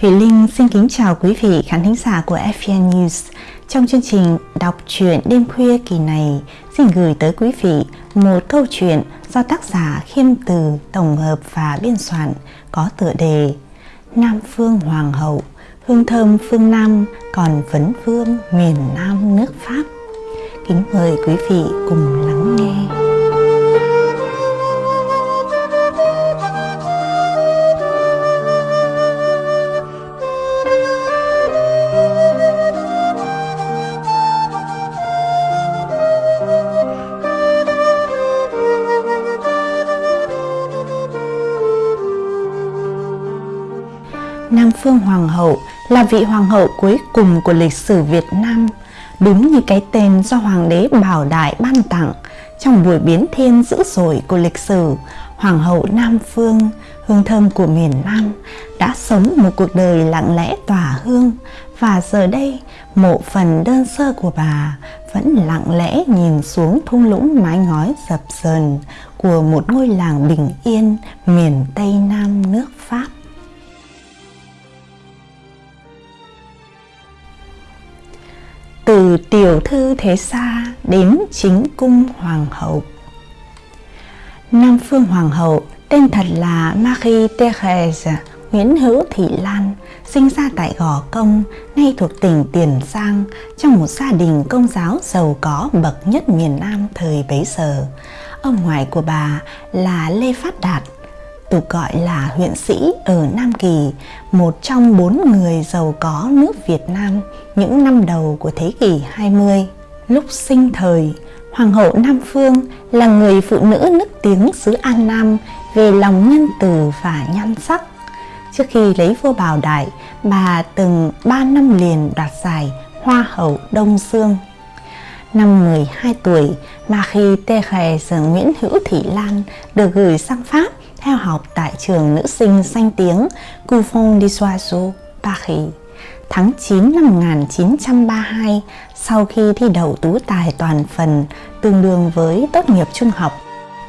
Thủy Linh xin kính chào quý vị khán thính giả của FPN News. Trong chương trình đọc truyện đêm khuya kỳ này, xin gửi tới quý vị một câu chuyện do tác giả Khiêm Từ tổng hợp và biên soạn có tựa đề Nam Phương Hoàng hậu, hương thơm phương Nam còn vấn vương miền Nam nước Pháp. Kính mời quý vị cùng lắng nghe. Phương Hoàng hậu là vị hoàng hậu cuối cùng của lịch sử Việt Nam, đúng như cái tên do Hoàng đế Bảo Đại ban tặng trong buổi biến thiên dữ dội của lịch sử. Hoàng hậu Nam Phương, hương thơm của miền Nam, đã sống một cuộc đời lặng lẽ tỏa hương và giờ đây mộ phần đơn sơ của bà vẫn lặng lẽ nhìn xuống thung lũng mái ngói dập dờn của một ngôi làng bình yên miền Tây Nam nước Pháp. Từ tiểu thư thế xa đến chính cung hoàng hậu. Nam Phương Hoàng hậu tên thật là Marie Thérèse Nguyễn Hữu Thị Lan, sinh ra tại Gò Công, nay thuộc tỉnh Tiền Giang, trong một gia đình công giáo giàu có bậc nhất miền Nam thời bấy giờ. Ông ngoại của bà là Lê Phát Đạt, tục gọi là huyện sĩ ở Nam Kỳ, một trong bốn người giàu có nước Việt Nam những năm đầu của thế kỷ 20. Lúc sinh thời, Hoàng hậu Nam Phương là người phụ nữ nức tiếng xứ An Nam về lòng nhân từ và nhan sắc. Trước khi lấy vua Bảo Đại, bà từng 3 năm liền đoạt giải Hoa hậu Đông Dương. Năm 12 tuổi, mà khi tê khè sở Nguyễn Hữu Thị Lan được gửi sang Pháp theo học tại trường nữ sinh danh tiếng Couvent des Oiseaux, Paris. Tháng 9 năm 1932, sau khi thi đậu tú tài toàn phần tương đương với tốt nghiệp trung học,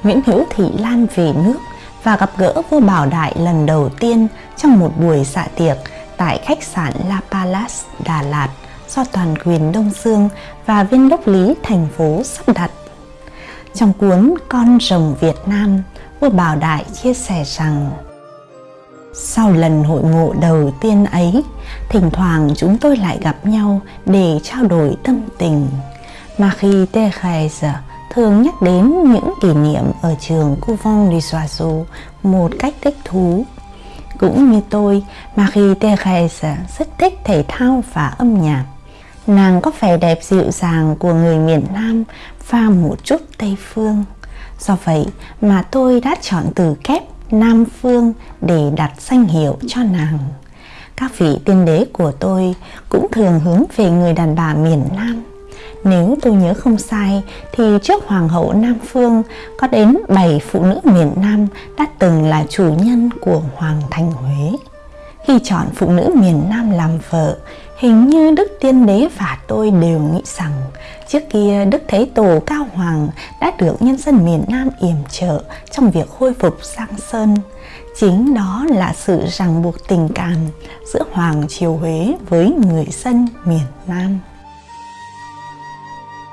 Nguyễn Hữu Thị Lan về nước và gặp gỡ vua Bảo Đại lần đầu tiên trong một buổi dạ tiệc tại khách sạn La Palace, Đà Lạt do toàn quyền Đông Dương và viên đốc lý thành phố sắp đặt. Trong cuốn Con rồng Việt Nam, vua Bảo Đại chia sẻ rằng sau lần hội ngộ đầu tiên ấy, thỉnh thoảng chúng tôi lại gặp nhau để trao đổi tâm tình. Marie Thérèse thường nhắc đến những kỷ niệm ở trường Couvent du Soiseau một cách thích thú. Cũng như tôi, Marie Thérèse rất thích thể thao và âm nhạc. Nàng có vẻ đẹp dịu dàng của người miền Nam pha một chút Tây Phương. Do vậy mà tôi đã chọn từ kép Nam Phương để đặt danh hiệu cho nàng. Các vị tiên đế của tôi cũng thường hướng về người đàn bà miền Nam. Nếu tôi nhớ không sai thì trước Hoàng hậu Nam Phương có đến 7 phụ nữ miền Nam đã từng là chủ nhân của Hoàng thành Huế. Khi chọn phụ nữ miền Nam làm vợ, hình như Đức Tiên Đế và tôi đều nghĩ rằng trước kia Đức Thế Tổ Cao Hoàng đã được nhân dân miền Nam yểm trợ trong việc khôi phục Giang Sơn. Chính đó là sự ràng buộc tình cảm giữa Hoàng Triều Huế với người dân miền Nam.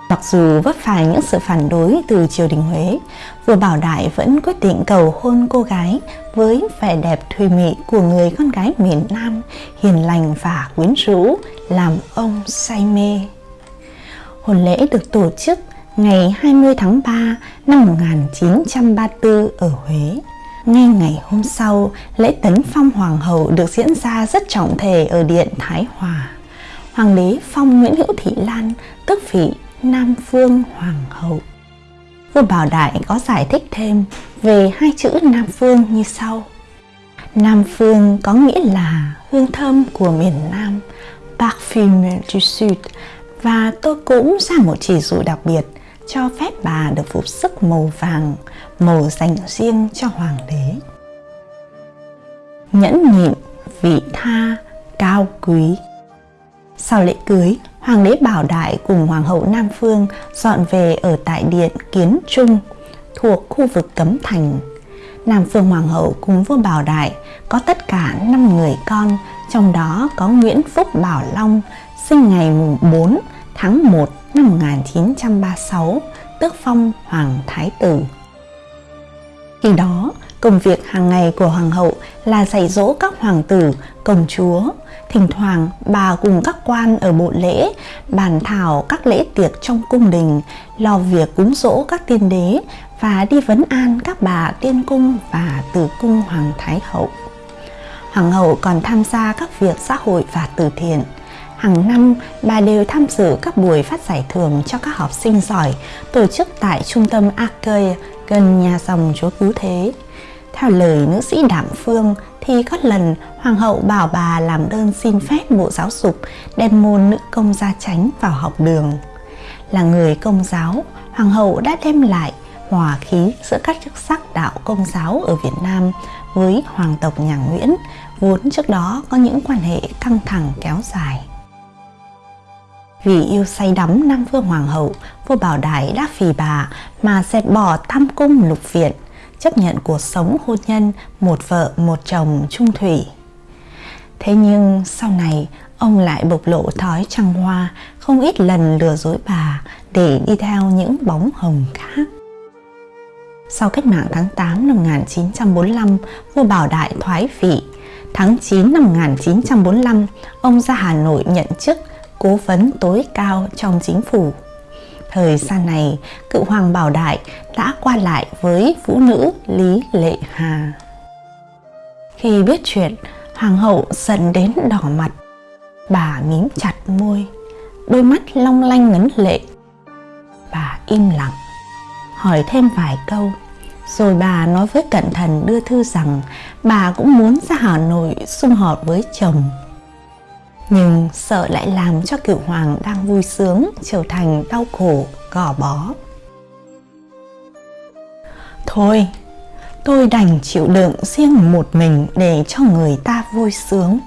Mặc dù vấp phải những sự phản đối từ triều đình Huế, vua Bảo Đại vẫn quyết định cầu hôn cô gái với vẻ đẹp thùy mị của người con gái miền Nam, hiền lành và quyến rũ, làm ông say mê. Hôn lễ được tổ chức ngày 20 tháng 3 năm 1934 ở Huế. Ngay ngày hôm sau, lễ tấn phong hoàng hậu được diễn ra rất trọng thể ở Điện Thái Hòa. Hoàng đế phong Nguyễn Hữu Thị Lan, tức vị Nam Phương Hoàng hậu. Vua Bảo Đại có giải thích thêm về hai chữ Nam Phương như sau. Nam Phương có nghĩa là hương thơm của miền Nam, Parfum du Sud, và tôi cũng ra một chỉ dụ đặc biệt cho phép bà được phục sức màu vàng, màu dành riêng cho hoàng đế. Nhẫn nhịn, vị tha, cao quý. Sau lễ cưới, Hoàng đế Bảo Đại cùng Hoàng hậu Nam Phương dọn về ở tại điện Kiến Trung thuộc khu vực Cấm Thành. Nam Phương Hoàng hậu cùng vua Bảo Đại có tất cả 5 người con trong đó có Nguyễn Phúc Bảo Long, sinh ngày 4 tháng 1 năm 1936, tước phong Hoàng Thái Tử. Khi đó, công việc hàng ngày của Hoàng hậu là dạy dỗ các hoàng tử, công chúa. Thỉnh thoảng bà cùng các quan ở bộ lễ bàn thảo các lễ tiệc trong cung đình, lo việc cúng dỗ các tiên đế và đi vấn an các bà tiên cung và tử cung Hoàng Thái Hậu. Hoàng hậu còn tham gia các việc xã hội và từ thiện. Hàng năm, bà đều tham dự các buổi phát giải thưởng cho các học sinh giỏi tổ chức tại trung tâm Arcade gần nhà dòng chúa cứu thế. Theo lời nữ sĩ Đạm Phương thì có lần Hoàng hậu bảo bà làm đơn xin phép Bộ Giáo dục đem môn nữ công gia chánh vào học đường. Là người công giáo, Hoàng hậu đã đem lại hòa khí giữa các chức sắc đạo công giáo ở Việt Nam với hoàng tộc nhà Nguyễn, vốn trước đó có những quan hệ căng thẳng kéo dài. Vì yêu say đắm Nam Vương Hoàng hậu, vua Bảo Đại đã phì bà mà dẹp bỏ tam cung lục viện, chấp nhận cuộc sống hôn nhân một vợ một chồng trung thủy. Thế nhưng sau này ông lại bộc lộ thói trăng hoa, không ít lần lừa dối bà để đi theo những bóng hồng khác. Sau cách mạng tháng 8 năm 1945, vua Bảo Đại thoái vị. Tháng 9 năm 1945, ông ra Hà Nội nhận chức cố vấn tối cao trong chính phủ. Thời gian này, cựu hoàng Bảo Đại đã qua lại với vũ nữ Lý Lệ Hà. Khi biết chuyện, hoàng hậu giận đến đỏ mặt. Bà mím chặt môi, đôi mắt long lanh ngấn lệ. Bà im lặng, hỏi thêm vài câu. Rồi bà nói với cẩn thận đưa thư rằng bà cũng muốn ra Hà Nội xung họp với chồng nhưng sợ lại làm cho cửu hoàng đang vui sướng, trở thành đau khổ, gò bó. Thôi, tôi đành chịu đựng riêng một mình để cho người ta vui sướng.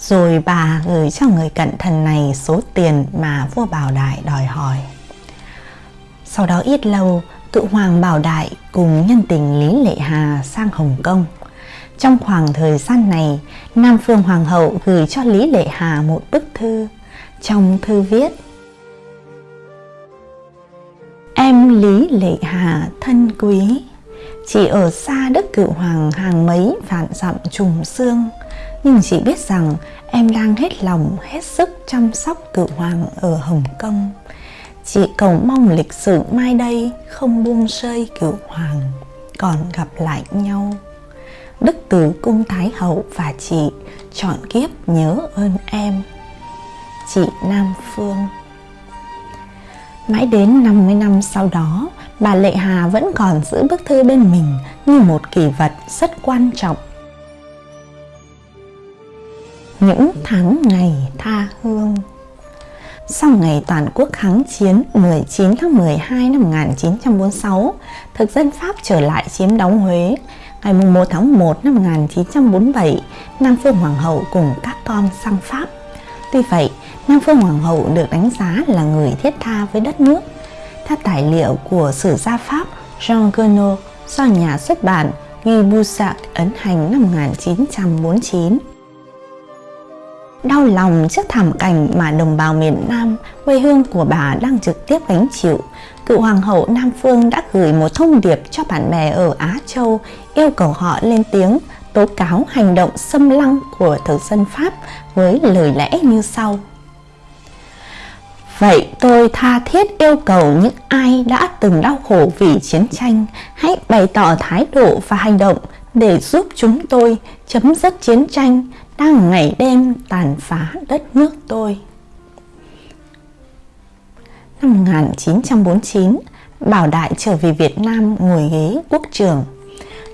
Rồi bà gửi cho người cận thần này số tiền mà vua bảo đại đòi hỏi. Sau đó ít lâu cựu hoàng bảo đại cùng nhân tình lý lệ hà sang hồng kông trong khoảng thời gian này, Nam Phương Hoàng hậu gửi cho Lý Lệ Hà một bức thư. Trong thư viết Em Lý Lệ Hà thân quý, chỉ ở xa đức cựu hoàng hàng mấy vạn dặm trùng xương, nhưng chỉ biết rằng em đang hết lòng hết sức chăm sóc cựu hoàng ở Hồng Kông. Chị cầu mong lịch sử mai đây không buông rơi cựu hoàng, còn gặp lại nhau. Đức Tử Cung Thái Hậu và chị chọn kiếp nhớ ơn em. Chị Nam Phương Mãi đến 50 năm sau đó, bà Lệ Hà vẫn còn giữ bức thư bên mình như một kỷ vật rất quan trọng. Những tháng ngày tha hương sau ngày toàn quốc kháng chiến 19 tháng 12 năm 1946, thực dân Pháp trở lại chiếm đóng Huế, ngày 1 tháng 1 năm 1947, Nam Phương Hoàng hậu cùng các con sang Pháp. Tuy vậy, Nam Phương Hoàng hậu được đánh giá là người thiết tha với đất nước. Theo tài liệu của sử gia Pháp Jean Guenot do nhà xuất bản Guy Boussac ấn hành năm 1949. Đau lòng trước thảm cảnh mà đồng bào miền Nam, quê hương của bà đang trực tiếp gánh chịu, cựu hoàng hậu Nam Phương đã gửi một thông điệp cho bạn bè ở Á Châu yêu cầu họ lên tiếng tố cáo hành động xâm lăng của thực dân Pháp với lời lẽ như sau. Vậy tôi tha thiết yêu cầu những ai đã từng đau khổ vì chiến tranh hãy bày tỏ thái độ và hành động để giúp chúng tôi chấm dứt chiến tranh đang ngày đêm tàn phá đất nước tôi. Năm 1949, Bảo Đại trở về Việt Nam ngồi ghế quốc trưởng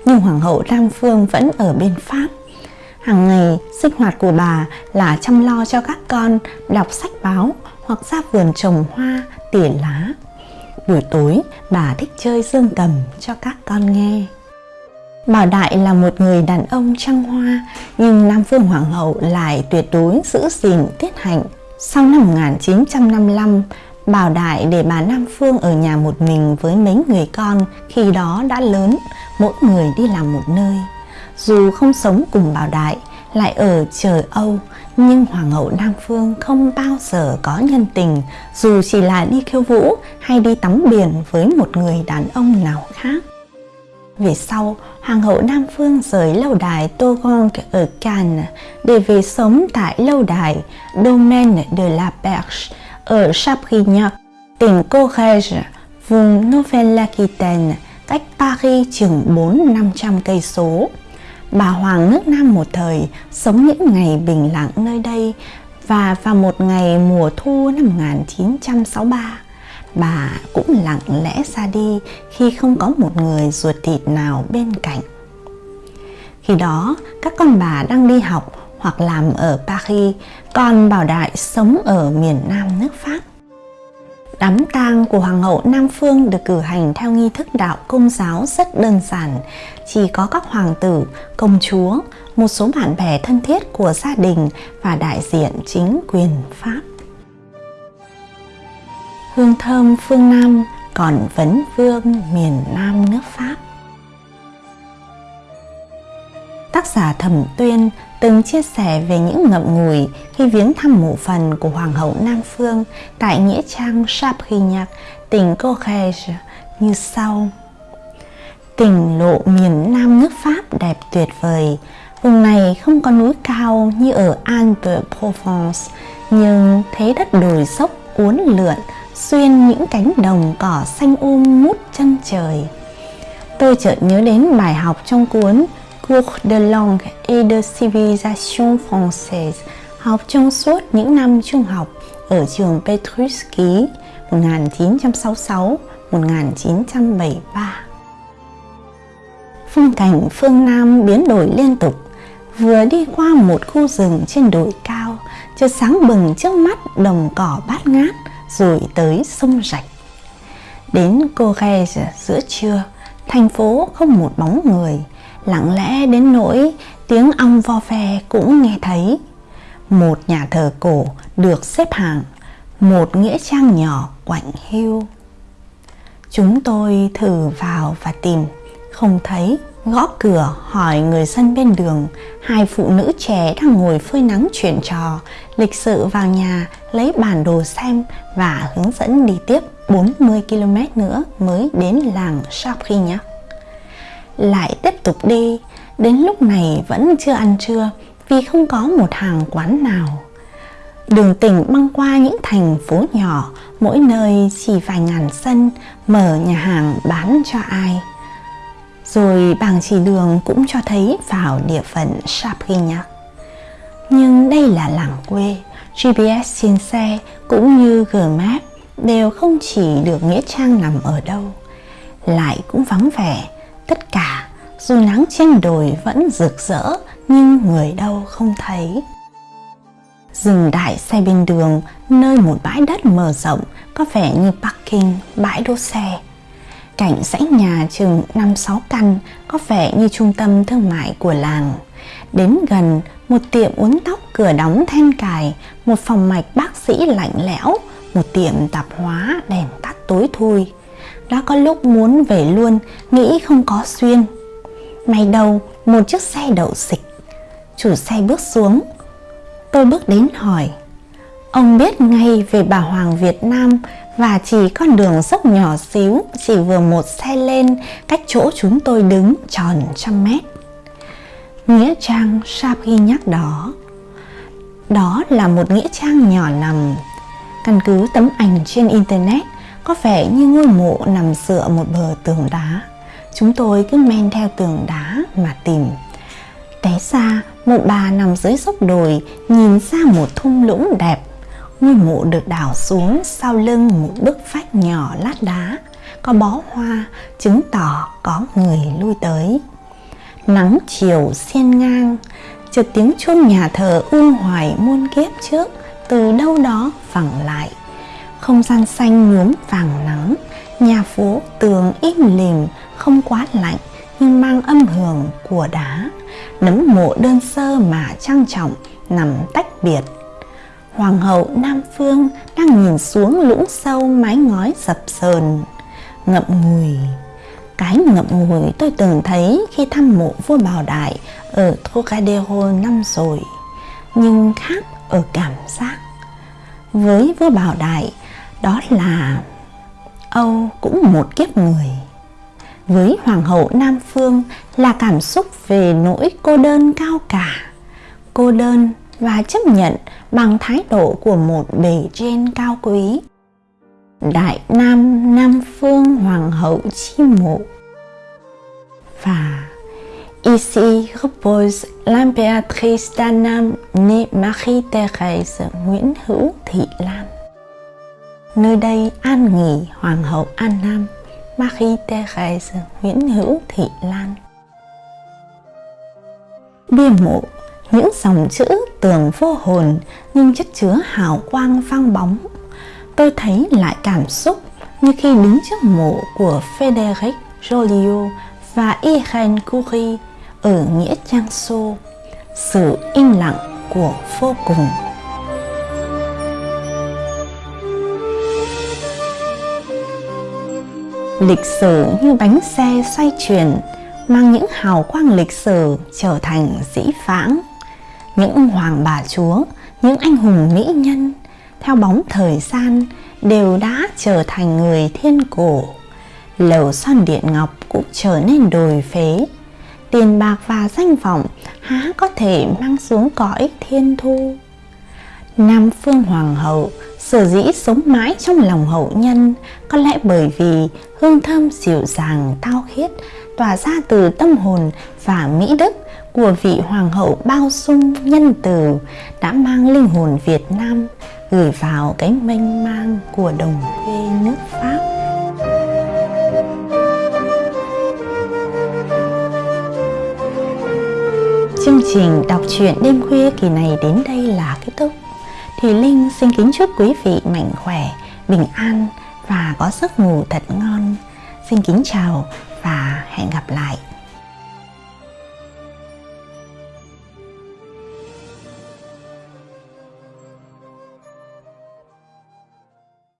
nhưng Hoàng hậu Lam Phương vẫn ở bên Pháp. Hàng ngày, sinh hoạt của bà là chăm lo cho các con đọc sách báo hoặc ra vườn trồng hoa, tỉa lá. Buổi tối, bà thích chơi dương cầm cho các con nghe. Bảo Đại là một người đàn ông trăng hoa, nhưng Nam Phương Hoàng hậu lại tuyệt đối giữ gìn tiết hạnh. Sau năm 1955, Bảo Đại để bà Nam Phương ở nhà một mình với mấy người con khi đó đã lớn, mỗi người đi làm một nơi. Dù không sống cùng Bảo Đại, lại ở trời Âu, nhưng Hoàng hậu Nam Phương không bao giờ có nhân tình dù chỉ là đi khiêu vũ hay đi tắm biển với một người đàn ông nào khác. Về sau, Hoàng hậu Nam Phương rời lâu đài Togon ở Cannes để về sống tại lâu đài Domaine de la Perche ở Chabrignac, tỉnh Corrèze, vùng Nouvelle-Aquitaine, cách Paris chừng 4-500 cây số. Bà Hoàng nước Nam một thời sống những ngày bình lặng nơi đây và vào một ngày mùa thu năm 1963, bà cũng lặng lẽ ra đi khi không có một người ruột thịt nào bên cạnh. Khi đó, các con bà đang đi học hoặc làm ở Paris, còn Bảo Đại sống ở miền Nam nước Pháp. Đám tang của Hoàng hậu Nam Phương được cử hành theo nghi thức đạo công giáo rất đơn giản, chỉ có các hoàng tử, công chúa, một số bạn bè thân thiết của gia đình và đại diện chính quyền Pháp. Hương thơm phương Nam còn vấn vương miền Nam nước Pháp. Tác giả Thẩm Tuyên từng chia sẻ về những ngậm ngùi khi viếng thăm mộ phần của Hoàng hậu Nam Phương tại Nghĩa Trang Chabrignac, tỉnh Corrèze như sau. Tỉnh lộ miền Nam nước Pháp đẹp tuyệt vời. Vùng này không có núi cao như ở Alpes-Provence, nhưng thế đất đồi dốc uốn lượn xuyên những cánh đồng cỏ xanh um mút chân trời. Tôi chợt nhớ đến bài học trong cuốn Cours de langue et de civilisation française học trong suốt những năm trung học ở trường Petruski 1966-1973. Phong cảnh phương Nam biến đổi liên tục, vừa đi qua một khu rừng trên đồi cao, chợt sáng bừng trước mắt đồng cỏ bát ngát, rồi tới sông rạch. Đến Corrèze giữa trưa, thành phố không một bóng người, lặng lẽ đến nỗi tiếng ong vo ve cũng nghe thấy. Một nhà thờ cổ được xếp hàng, một nghĩa trang nhỏ quạnh hiu. Chúng tôi thử vào và tìm, không thấy, gõ cửa hỏi người dân bên đường, hai phụ nữ trẻ đang ngồi phơi nắng chuyện trò, lịch sự vào nhà lấy bản đồ xem và hướng dẫn đi tiếp 40 km nữa mới đến làng Chabrignac lại tiếp tục đi đến lúc này vẫn chưa ăn trưa vì không có một hàng quán nào. Đường tỉnh băng qua những thành phố nhỏ mỗi nơi chỉ vài ngàn sân mở nhà hàng bán cho ai rồi bảng chỉ đường cũng cho thấy vào địa phận Chabrignac nhưng đây là làng quê GPS trên xe cũng như gmap đều không chỉ được nghĩa trang nằm ở đâu, lại cũng vắng vẻ. Tất cả dù nắng trên đồi vẫn rực rỡ nhưng người đâu không thấy. Dừng đại xe bên đường, nơi một bãi đất mở rộng, có vẻ như parking bãi đỗ xe cảnh dãy nhà chừng 5-6 căn có vẻ như trung tâm thương mại của làng. Đến gần, một tiệm uốn tóc cửa đóng then cài, một phòng mạch bác sĩ lạnh lẽo, một tiệm tạp hóa đèn tắt tối thui. Đã có lúc muốn về luôn, nghĩ không có xuyên may đầu một chiếc xe đậu xịch. Chủ xe bước xuống. Tôi bước đến hỏi, ông biết ngay về bà hoàng việt nam và chỉ con đường dốc nhỏ xíu, chỉ vừa một xe lên cách chỗ chúng tôi đứng tròn trăm mét nghĩa trang sapi nhắc đó đó là một nghĩa trang nhỏ nằm căn cứ tấm ảnh trên internet, có vẻ như ngôi mộ nằm dựa một bờ tường đá. Chúng tôi cứ men theo tường đá mà tìm. Té ra, một bà nằm dưới dốc đồi, nhìn ra một thung lũng đẹp. Ngôi mộ được đào xuống sau lưng một bức vách nhỏ lát đá. Có bó hoa chứng tỏ có người lui tới. Nắng chiều xiên ngang, chợt tiếng chuông nhà thờ u hoài muôn kiếp trước từ đâu đó vẳng lại không gian xanh nhuốm vàng nắng nhà phố tường im lìm không quá lạnh nhưng mang âm hưởng của đá nấm mộ đơn sơ mà trang trọng nằm tách biệt hoàng hậu nam phương đang nhìn xuống lũng sâu mái ngói dập sờn ngậm ngùi cái ngậm ngùi tôi từng thấy khi thăm mộ vua Bảo Đại ở Trocadero năm rồi, nhưng khác ở cảm giác. Với vua Bảo Đại, đó là Âu cũng một kiếp người. Với Hoàng hậu Nam Phương là cảm xúc về nỗi cô đơn cao cả, cô đơn và chấp nhận bằng thái độ của một bề trên cao quý. Đại Nam Nam Phương Hoàng hậu chi mộ và Ici repose l'impératrice d'Annam née Marie-Thérèse Nguyễn Hữu Thị Lan. Nơi đây an nghỉ Hoàng hậu An Nam Marie-Thérèse Nguyễn Hữu Thị Lan. Bia mộ, những dòng chữ tưởng vô hồn nhưng chất chứa hào quang vang bóng. Tôi thấy lại cảm xúc như khi đứng trước mộ của Frédéric Joliot và Irene Curie ở Nghĩa Trang Xô, sự im lặng của vô cùng. Lịch sử như bánh xe xoay chuyển, mang những hào quang lịch sử trở thành dĩ vãng. Những hoàng bà chúa, những anh hùng mỹ nhân, theo bóng thời gian đều đã trở thành người thiên cổ. Lầu son điện ngọc cũng trở nên đồi phế, tiền bạc và danh vọng há có thể mang xuống cõi thiên thu. Nam Phương Hoàng hậu sở dĩ sống mãi trong lòng hậu nhân có lẽ bởi vì hương thơm dịu dàng tao khiết tỏa ra từ tâm hồn và mỹ đức của vị hoàng hậu bao dung nhân từ đã mang linh hồn Việt Nam gửi vào cái mênh mang của đồng quê nước Pháp. Chương trình đọc truyện đêm khuya kỳ này đến đây là kết thúc. Thì Linh xin kính chúc quý vị mạnh khỏe, bình an và có giấc ngủ thật ngon. Xin kính chào hẹn gặp lại.